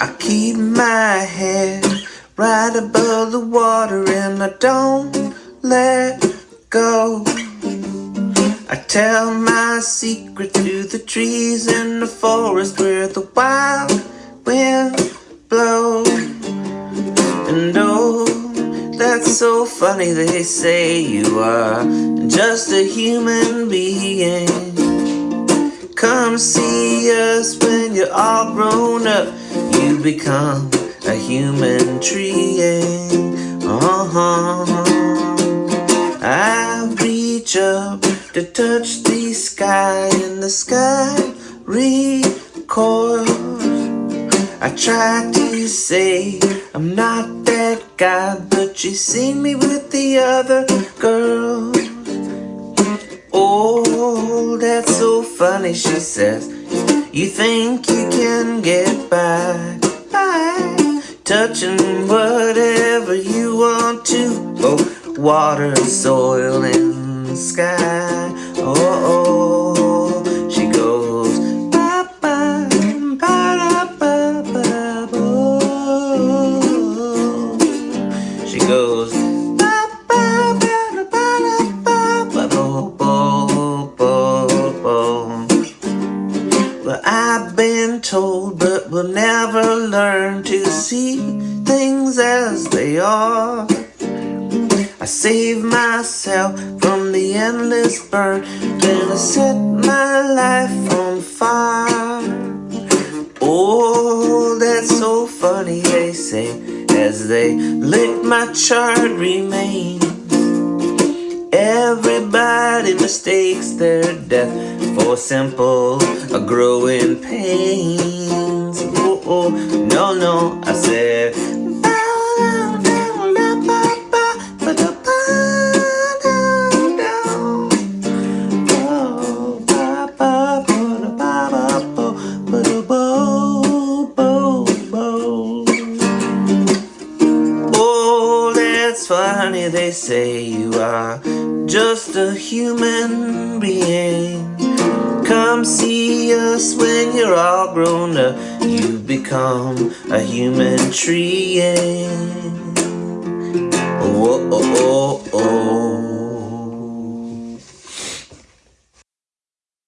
I keep my head right above the water and I don't let go. I tell my secret to the trees in the forest where the wild wind blows. And oh, that's so funny they say you are just a human being. Come see us when you're all grown up you become a human tree. Uh-huh. I reach up to touch the sky and the sky recoils. I try to say I'm not that guy, but you see me with the other girls. That's so funny, she says. You think you can get by, by touching whatever you want to. Oh, water, soil, and sky. Oh, oh, oh. I've been told, but will never learn to see things as they are. I save myself from the endless burn, then I set my life on fire. Oh, that's so funny, they say, as they lick my charred remains. Everybody mistakes their death for simple uh, growing pains. Oh, oh, no, no, I said. Oh, funny, they say you are just a human being. Come see us when you're all grown up. You've become a human tree. Oh, oh, oh, oh.